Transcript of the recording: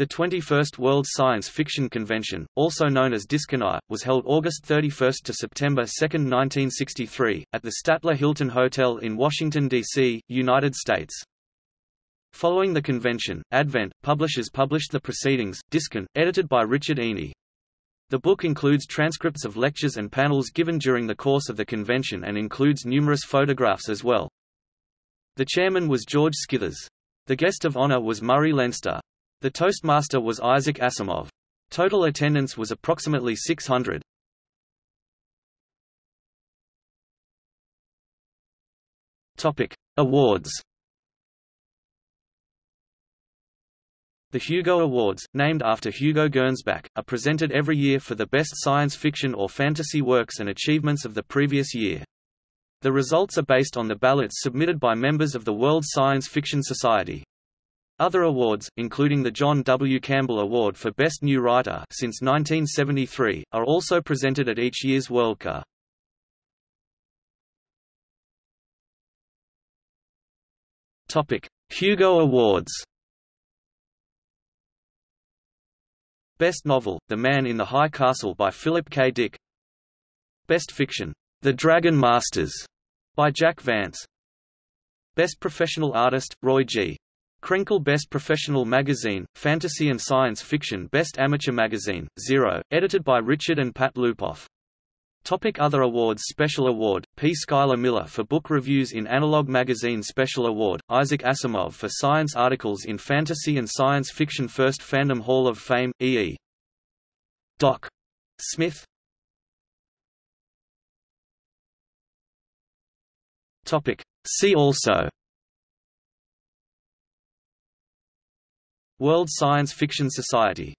The 21st World Science Fiction Convention, also known as DiscONI, was held August 31 to September 2, 1963, at the Statler Hilton Hotel in Washington, D.C., United States. Following the convention, Advent, Publishers published the Proceedings, Discon, edited by Richard Eney. The book includes transcripts of lectures and panels given during the course of the convention and includes numerous photographs as well. The chairman was George Scithers. The guest of honor was Murray Leinster. The Toastmaster was Isaac Asimov. Total attendance was approximately 600. Topic: Awards. The Hugo Awards, named after Hugo Gernsback, are presented every year for the best science fiction or fantasy works and achievements of the previous year. The results are based on the ballots submitted by members of the World Science Fiction Society. Other awards, including the John W. Campbell Award for Best New Writer since 1973, are also presented at each year's Worldcon. Topic: Hugo Awards. Best Novel: The Man in the High Castle by Philip K. Dick. Best Fiction: The Dragon Masters by Jack Vance. Best Professional Artist: Roy G. Krenkel Best Professional Magazine, Fantasy and Science Fiction Best Amateur Magazine, Xero, edited by Richard and Pat Lupoff. Topic Other awards Special Award, P. Schuyler Miller for book reviews in Analog Magazine Special Award, Isaac Asimov for science articles in Fantasy and Science Fiction First Fandom Hall of Fame, E.E. E. Doc. Smith Topic. See also World Science Fiction Society